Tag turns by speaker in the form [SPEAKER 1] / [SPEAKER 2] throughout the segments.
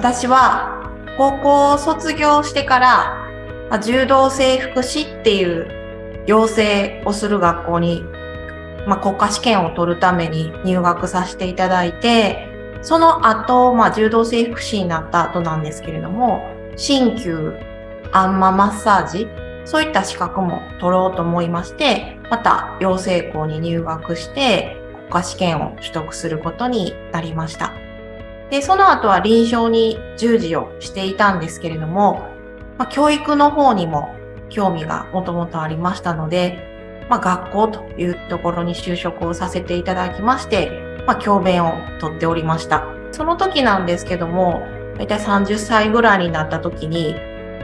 [SPEAKER 1] 私は高校を卒業してから柔道整復師っていう養成をする学校に、まあ、国家試験を取るために入学させていただいて、その後、まあ、柔道整復師になった後なんですけれども、鍼灸、あんまマッサージ、そういった資格も取ろうと思いまして、また養成校に入学して、国家試験を取得することになりました。で、その後は臨床に従事をしていたんですけれども、まあ、教育の方にも興味がもともとありましたので、まあ、学校というところに就職をさせていただきまして、まあ、教鞭をとっておりました。その時なんですけども、だいたい30歳ぐらいになった時に、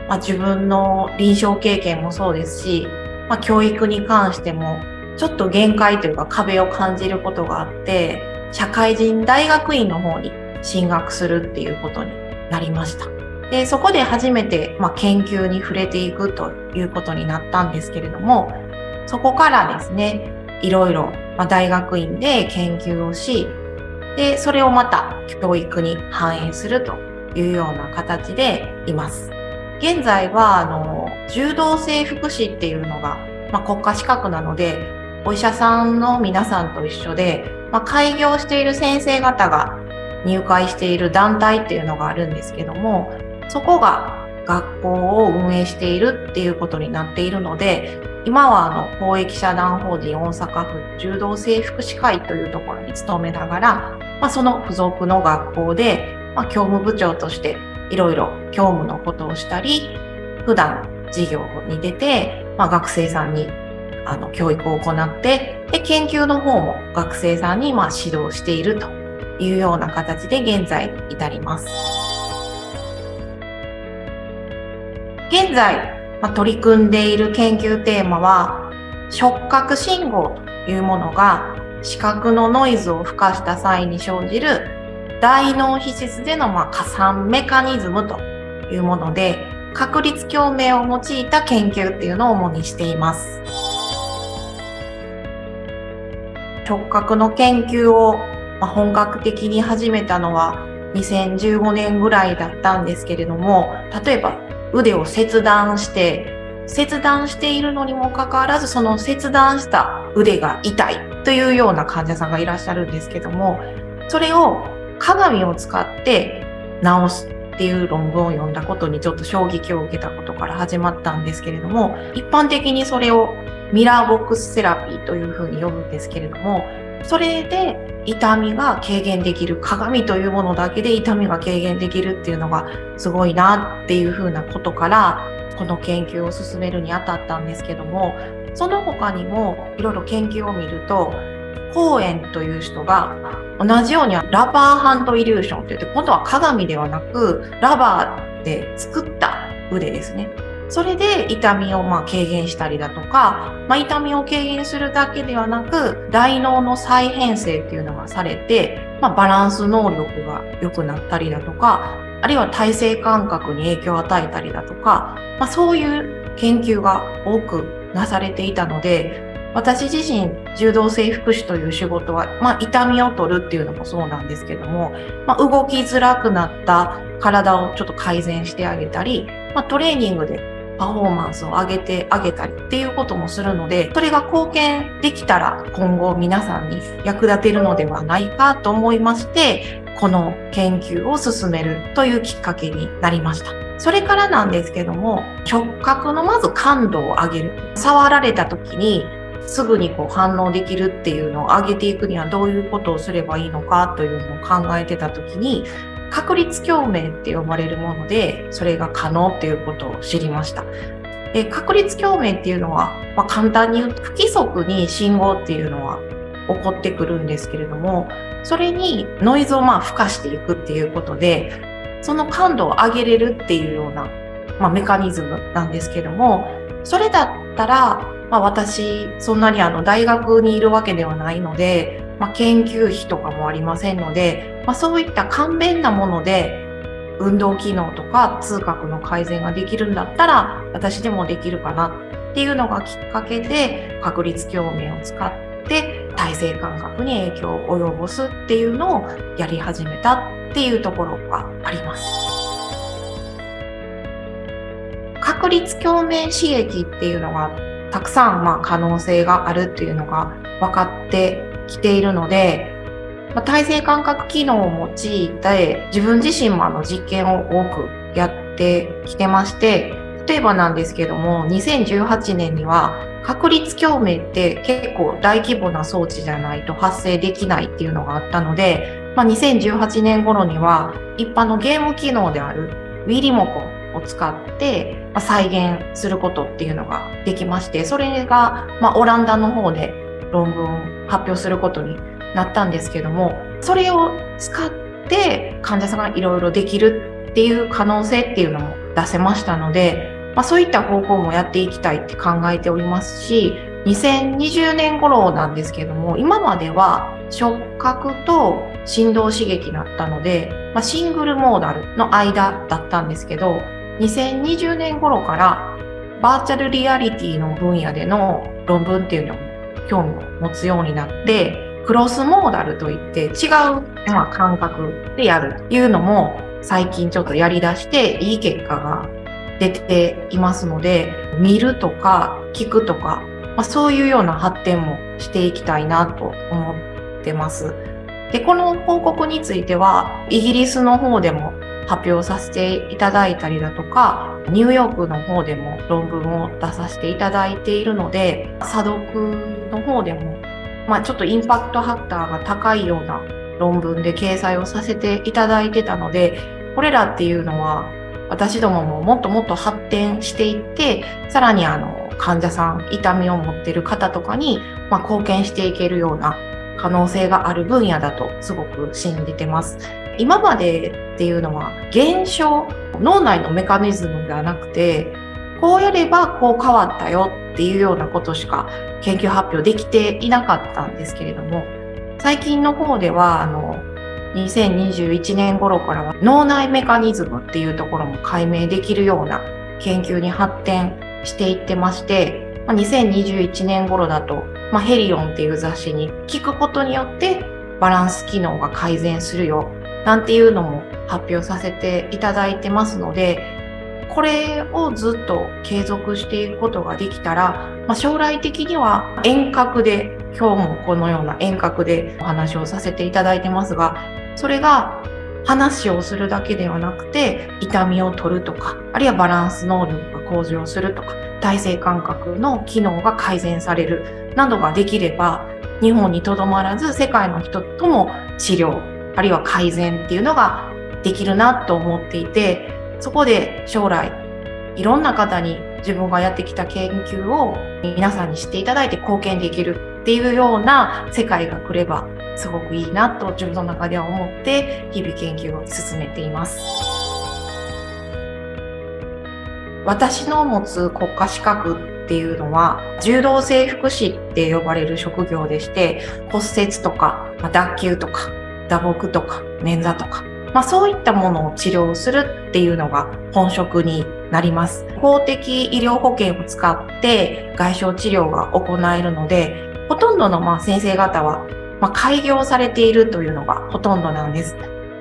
[SPEAKER 1] まあ、自分の臨床経験もそうですし、まあ、教育に関しても、ちょっと限界というか壁を感じることがあって、社会人大学院の方に進学するっていうことになりました。で、そこで初めて、まあ、研究に触れていくということになったんですけれども、そこからですね、いろいろ、ま、大学院で研究をし、で、それをまた教育に反映するというような形でいます。現在は、あの、柔道整復師っていうのが、まあ、国家資格なので、お医者さんの皆さんと一緒で、まあ、開業している先生方が入会している団体っていうのがあるんですけども、そこが学校を運営しているっていうことになっているので、今はあの公益社団法人大阪府柔道整復師会というところに勤めながら、まあ、その付属の学校で、まあ、教務部長としていろいろ教務のことをしたり、普段授業に出て、まあ、学生さんにあの教育を行って、で研究の方も学生さんにま指導していると。いうような形で現在至ります。現在、まあ、取り組んでいる研究テーマは触覚信号というものが視覚のノイズを付加した際に生じる大脳皮質でのま加算メカニズムというもので確率共鳴を用いた研究っていうのを主にしています。触覚の研究を本格的に始めたのは2015年ぐらいだったんですけれども例えば腕を切断して切断しているのにもかかわらずその切断した腕が痛いというような患者さんがいらっしゃるんですけどもそれを鏡を使って治すっていう論文を読んだことにちょっと衝撃を受けたことから始まったんですけれども一般的にそれをミラーボックスセラピーというふうに呼ぶんですけれどもそれで痛みが軽減できる鏡というものだけで痛みが軽減できるっていうのがすごいなっていうふうなことからこの研究を進めるにあたったんですけどもその他にもいろいろ研究を見るとコーエンという人が同じようにラバーハンドイリューションといって今度は鏡ではなくラバーで作った腕ですね。それで痛みをま軽減したりだとか、まあ、痛みを軽減するだけではなく大脳の再編成っていうのがされて、まあ、バランス能力が良くなったりだとかあるいは体制感覚に影響を与えたりだとか、まあ、そういう研究が多くなされていたので私自身柔道整復師という仕事は、まあ、痛みを取るっていうのもそうなんですけども、まあ、動きづらくなった体をちょっと改善してあげたり、まあ、トレーニングでパフォーマンスを上げてあげたりっていうこともするので、それが貢献できたら今後皆さんに役立てるのではないかと思いまして、この研究を進めるというきっかけになりました。それからなんですけども、触覚のまず感度を上げる。触られた時にすぐにこう反応できるっていうのを上げていくにはどういうことをすればいいのかというのを考えてた時に確率共鳴って呼ばれるもので、それが可能っていうことを知りました。で確率共鳴っていうのは、まあ、簡単に言うと不規則に信号っていうのは起こってくるんですけれども、それにノイズをまあ付加していくっていうことで、その感度を上げれるっていうような、まあ、メカニズムなんですけども、それだったら、まあ、私、そんなにあの大学にいるわけではないので、まあ、研究費とかもありませんので、まあ、そういった簡便なもので運動機能とか痛覚の改善ができるんだったら私でもできるかなっていうのがきっかけで確率共鳴を使って体制感覚に影響を及ぼすっていうのをやり始めたっていうところがあります。確率共鳴刺激っていうのがたくさんまあ可能性があるっていうのが分かってきているので、まあ、体制感覚機能を用いて自分自身もあの実験を多くやってきてまして例えばなんですけども2018年には確率共鳴って結構大規模な装置じゃないと発生できないっていうのがあったので、まあ、2018年頃には一般のゲーム機能である w i リモコンを使って再現することっていうのができましてそれがまオランダの方で論文を発表することになったんですけどもそれを使って患者さんがいろいろできるっていう可能性っていうのも出せましたのでまあ、そういった方向もやっていきたいって考えておりますし2020年頃なんですけども今までは触覚と振動刺激だったので、まあ、シングルモーダルの間だったんですけど2020年頃からバーチャルリアリティの分野での論文っていうのも興味を持つようになってクロスモーダルといって違う、まあ、感覚でやるというのも最近ちょっとやりだしていい結果が出ていますので見るとか聞くとか、まあ、そういうような発展もしていきたいなと思ってます。でこの報告についてはイギリスの方でも発表させていただいたりだとかニューヨークの方でも論文を出させていただいているので査読の方でも、まあ、ちょっとインパクトハッターが高いような論文で掲載をさせていただいてたのでこれらっていうのは私どもももっともっと発展していってさらにあの患者さん痛みを持ってる方とかに、まあ、貢献していけるような可能性がある分野だとすごく信じてます。今までっていうのは現象脳内のメカニズムではなくてこうやればこう変わったよっていうようなことしか研究発表できていなかったんですけれども最近の方ではあの2021年頃からは脳内メカニズムっていうところも解明できるような研究に発展していってまして、2021年頃だと、まあ、ヘリオンっていう雑誌に聞くことによってバランス機能が改善するよなんていうのも発表させていただいてますのでこれをずっと継続していくことができたら、まあ、将来的には遠隔で今日もこのような遠隔でお話をさせていただいてますがそれが話をするだけではなくて痛みを取るとかあるいはバランス能力が向上するとか体制感覚の機能が改善されるなどができれば日本にとどまらず世界の人とも治療あるいは改善っていうのができるなと思っていてそこで将来いろんな方に自分がやってきた研究を皆さんに知っていただいて貢献できるっていうような世界が来ればすごくいいなと自分の中では思って日々研究を進めています。私の持つ国家資格っていうのは柔道整復師って呼ばれる職業でして骨折とか脱臼とか打撲とか捻挫とかまあ、そういったものを治療するっていうのが本職になります。公的医療保険を使って外傷治療が行えるので、ほとんどのまあ先生方はま開業されているというのがほとんどなんです。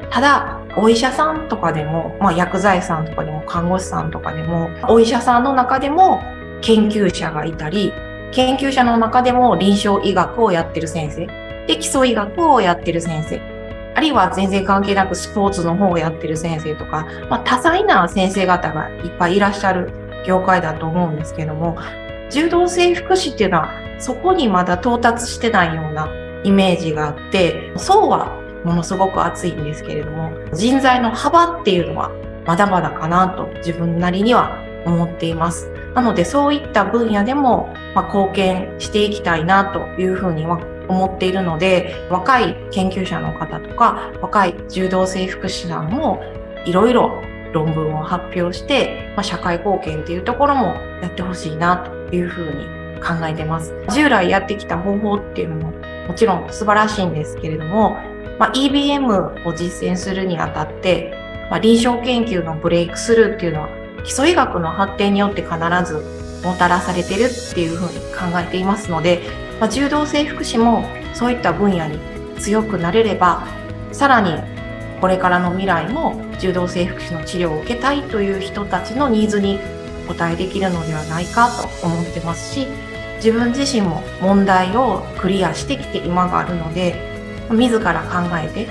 [SPEAKER 1] ただ、お医者さんとかでも、まあ、薬剤師さんとかでも、看護師さんとかでも、お医者さんの中でも研究者がいたり、研究者の中でも臨床医学をやってる先生、で、基礎医学をやってる先生、あるいは全然関係なくスポーツの方をやってる先生とか、まあ、多彩な先生方がいっぱいいらっしゃる業界だと思うんですけども、柔道整復師っていうのはそこにまだ到達してないようなイメージがあって、層はものすごく厚いんですけれども、人材の幅っていうのはまだまだかなと自分なりには思っています。なのでそういった分野でも、ま貢献していきたいなというふうには思っているので若い研究者の方とか若い柔道整復師団もいろいろ論文を発表して、まあ、社会貢献っていうところもやってほしいなというふうに考えてます。従来やってきた方法っていうのももちろん素晴らしいんですけれども、まあ、EBM を実践するにあたって、まあ、臨床研究のブレイクスルーっていうのは基礎医学の発展によって必ずもたらされてるっていうふうに考えていますので、まあ、柔道整復師もそういった分野に強くなれればさらにこれからの未来も柔道整復師の治療を受けたいという人たちのニーズに応えできるのではないかと思ってますし自分自身も問題をクリアしてきて今があるので自ら考えて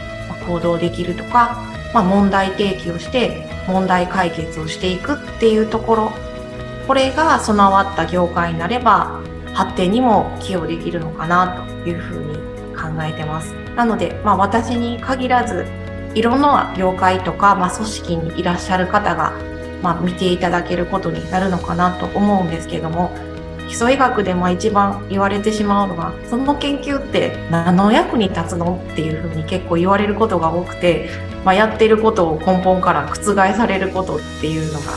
[SPEAKER 1] 行動できるとか、まあ、問題提起をして問題解決をしていくっていうところ。これが備わった業界になれば発展にも寄与できるのかなというふうに考えてます。なので、まあ、私に限らずいろんな業界とか、まあ、組織にいらっしゃる方が、まあ、見ていただけることになるのかなと思うんですけども基礎医学でも一番言われてしまうのがその研究って何の役に立つのっていうふうに結構言われることが多くて、まあ、やってることを根本から覆されることっていうのが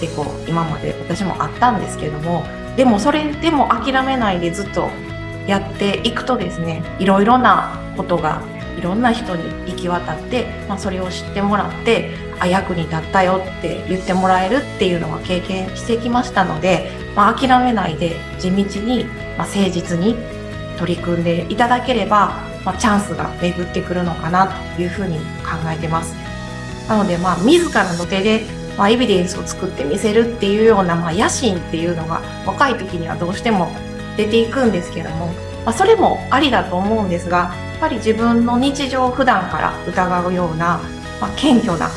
[SPEAKER 1] 結構今まで私もあったんですけどもでもそれでも諦めないでずっとやっていくとですねいろいろなことがいろんな人に行き渡って、まあ、それを知ってもらってあ役に立ったよって言ってもらえるっていうのは経験してきましたので、まあ、諦めないで地道に、まあ、誠実に取り組んでいただければ、まあ、チャンスが巡ってくるのかなというふうに考えてます。なので、まあ、自らの手で、まあ、エビデンスを作ってみせるっていうような、まあ、野心っていうのが若い時にはどうしても出ていくんですけども、まあ、それもありだと思うんですが、やっぱり自分の日常普段から疑うような、まあ、謙虚な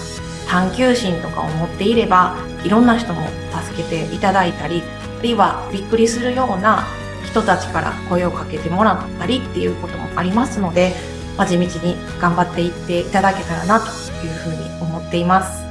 [SPEAKER 1] 探求心とかを持っていればいろんな人も助けていただいたりあるいはびっくりするような人たちから声をかけてもらったりっていうこともありますので、まあ、地道に頑張っていっていただけたらなというふうに思っています。